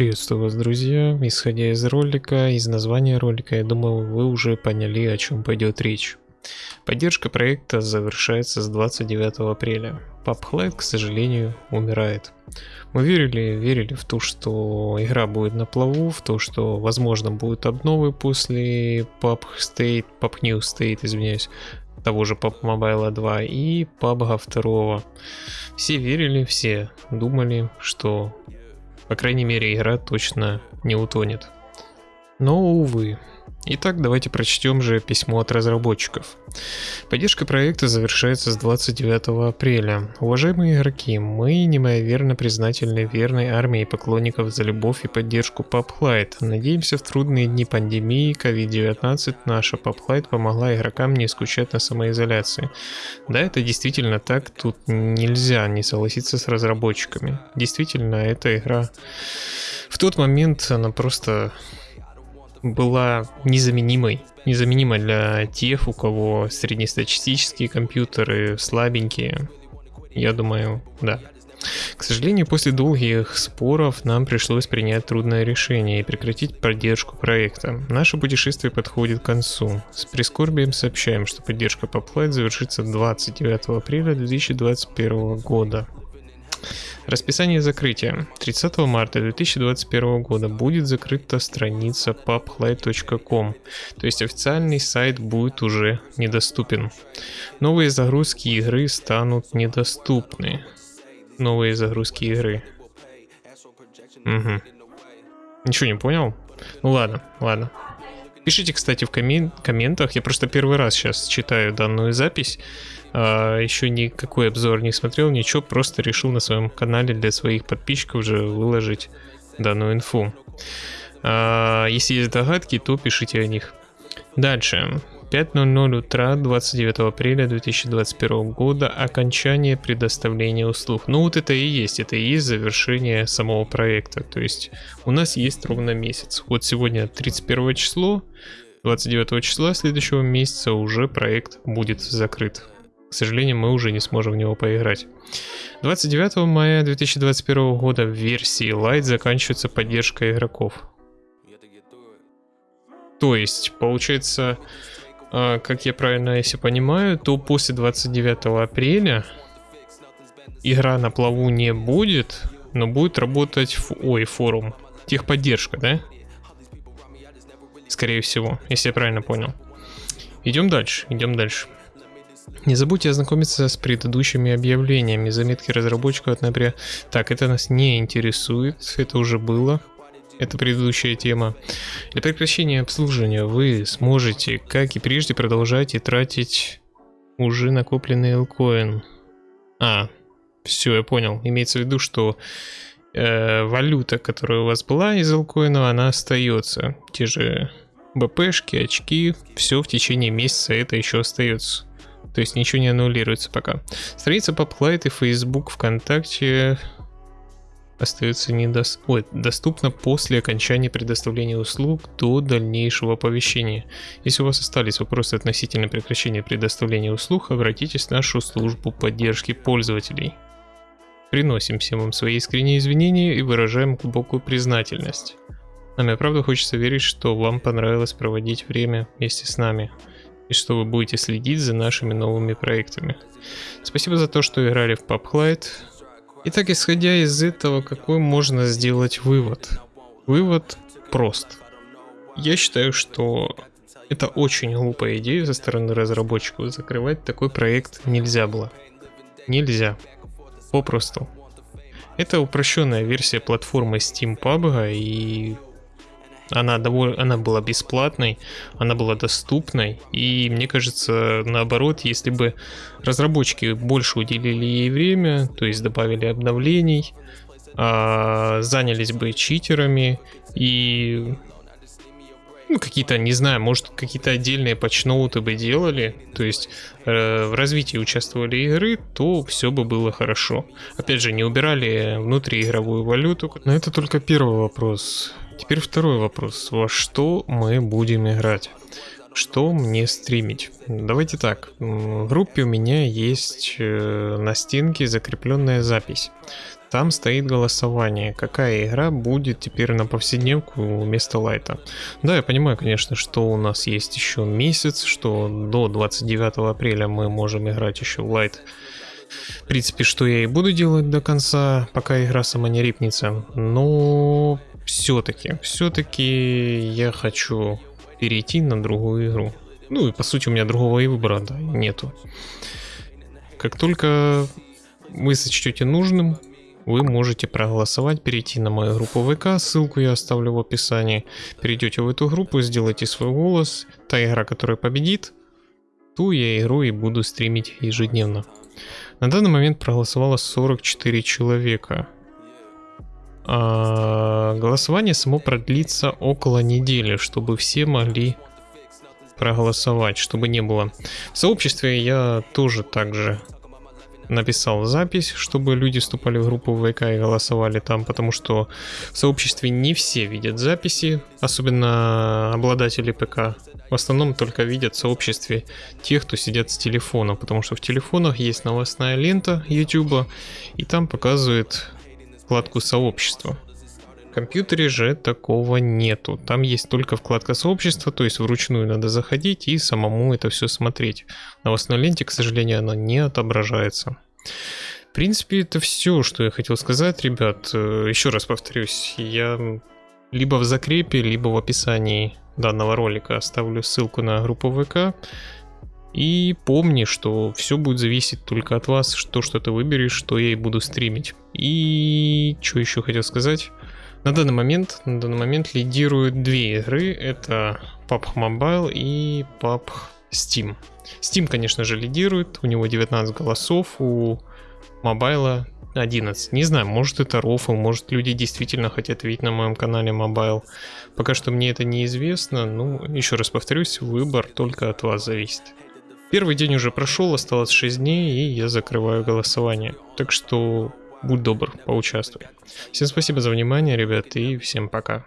Приветствую вас, друзья. Исходя из ролика, из названия ролика, я думаю, вы уже поняли, о чем пойдет речь. Поддержка проекта завершается с 29 апреля. PubHlight, к сожалению, умирает. Мы верили, верили в то, что игра будет на плаву, в то, что, возможно, будут обновы после Pub State, Pub New State, извиняюсь, того же PUBG Mobile 2 и PUBG 2. Все верили, все думали, что, по крайней мере, игра точно не утонет. Но, увы, Итак, давайте прочтем же письмо от разработчиков. Поддержка проекта завершается с 29 апреля. Уважаемые игроки, мы неимоверно признательны верной армии поклонников за любовь и поддержку PubLight. Надеемся, в трудные дни пандемии COVID-19 наша PubLight помогла игрокам не скучать на самоизоляции. Да, это действительно так, тут нельзя не согласиться с разработчиками. Действительно, эта игра в тот момент она просто была незаменимой. Незаменимой для тех, у кого среднестатистические компьютеры слабенькие. Я думаю, да. К сожалению, после долгих споров нам пришлось принять трудное решение и прекратить поддержку проекта. Наше путешествие подходит к концу. С прискорбием сообщаем, что поддержка по Flight завершится 29 апреля 2021 года. Расписание закрытия. 30 марта 2021 года будет закрыта страница pubhlight.com, то есть официальный сайт будет уже недоступен. Новые загрузки игры станут недоступны. Новые загрузки игры. Угу. Ничего не понял? Ну ладно, ладно. Пишите, кстати, в коммен комментах. Я просто первый раз сейчас читаю данную запись. А, еще никакой обзор не смотрел, ничего, просто решил на своем канале для своих подписчиков уже выложить данную инфу. А, если есть догадки, то пишите о них. Дальше. 5.00 утра 29 апреля 2021 года окончание предоставления услуг. Ну вот это и есть, это и есть завершение самого проекта. То есть у нас есть ровно месяц. Вот сегодня 31 число, 29 числа следующего месяца уже проект будет закрыт. К сожалению, мы уже не сможем в него поиграть. 29 мая 2021 года в версии Lite заканчивается поддержка игроков. То есть, получается, как я правильно если понимаю, то после 29 апреля игра на плаву не будет, но будет работать, ой, форум, техподдержка, да? Скорее всего, если я правильно понял. Идем дальше, идем дальше. Не забудьте ознакомиться с предыдущими объявлениями, заметки разработчиков от ноября. Так, это нас не интересует, это уже было. Это предыдущая тема. Для прекращения обслуживания вы сможете, как и прежде, продолжать и тратить уже накопленный Lcoin. А, все, я понял. Имеется в виду, что э, валюта, которая у вас была из Lcoin, она остается. Те же БПшки, очки, все в течение месяца это еще остается. То есть ничего не аннулируется пока. Страница PopLight и Facebook, ВКонтакте остается недос... Ой, доступна после окончания предоставления услуг до дальнейшего оповещения. Если у вас остались вопросы относительно прекращения предоставления услуг, обратитесь в нашу службу поддержки пользователей. Приносим всем вам свои искренние извинения и выражаем глубокую признательность. Нам и правда хочется верить, что вам понравилось проводить время вместе с нами и что вы будете следить за нашими новыми проектами. Спасибо за то, что играли в PubHlight. Итак, исходя из этого, какой можно сделать вывод? Вывод прост. Я считаю, что это очень глупая идея со стороны разработчиков. Закрывать такой проект нельзя было. Нельзя. Попросту. Это упрощенная версия платформы Steam PUBG, и она, довольно, она была бесплатной, она была доступной, и мне кажется, наоборот, если бы разработчики больше уделили ей время, то есть добавили обновлений, а, занялись бы читерами и ну, какие-то, не знаю, может, какие-то отдельные патчноуты бы делали, то есть э, в развитии участвовали игры, то все бы было хорошо. Опять же, не убирали внутриигровую валюту. Но это только первый вопрос. Теперь второй вопрос. Во что мы будем играть? Что мне стримить? Давайте так. В группе у меня есть э, на стенке закрепленная запись. Там стоит голосование, какая игра будет теперь на повседневку вместо лайта. Да, я понимаю, конечно, что у нас есть еще месяц, что до 29 апреля мы можем играть еще в лайт. В принципе, что я и буду делать до конца, пока игра сама не рипнется. Но все-таки, все-таки я хочу перейти на другую игру. Ну и по сути у меня другого и выбора да, нету. Как только вы сочтете нужным, вы можете проголосовать, перейти на мою группу ВК, ссылку я оставлю в описании. Перейдете в эту группу, сделайте свой голос. Та игра, которая победит, ту я игру и буду стримить ежедневно. На данный момент проголосовало 44 человека. А голосование само продлится около недели, чтобы все могли проголосовать, чтобы не было. В сообществе я тоже также написал запись, чтобы люди вступали в группу ВК и голосовали там, потому что в сообществе не все видят записи, особенно обладатели ПК. В основном только видят в сообществе тех, кто сидят с телефона, потому что в телефонах есть новостная лента YouTube, и там показывает вкладку сообщества. Компьютере же такого нету. Там есть только вкладка сообщества, то есть вручную надо заходить и самому это все смотреть. В новостной ленте, к сожалению, она не отображается. В принципе, это все, что я хотел сказать, ребят. Э, Еще раз повторюсь, я либо в закрепе, либо в описании данного ролика оставлю ссылку на группу ВК. И помни, что все будет зависеть только от вас, что что ты выберешь, что я и буду стримить. И что еще хотел сказать? На данный момент, на данный момент лидируют две игры. Это PUBG Mobile и PUBG Steam. Steam, конечно же, лидирует. У него 19 голосов, у Mobile 11. Не знаю, может это рофл, может люди действительно хотят видеть на моем канале Mobile. Пока что мне это неизвестно. Ну, еще раз повторюсь, выбор только от вас зависит. Первый день уже прошел, осталось 6 дней, и я закрываю голосование. Так что будь добр, поучаствуй. Всем спасибо за внимание, ребят, и всем пока.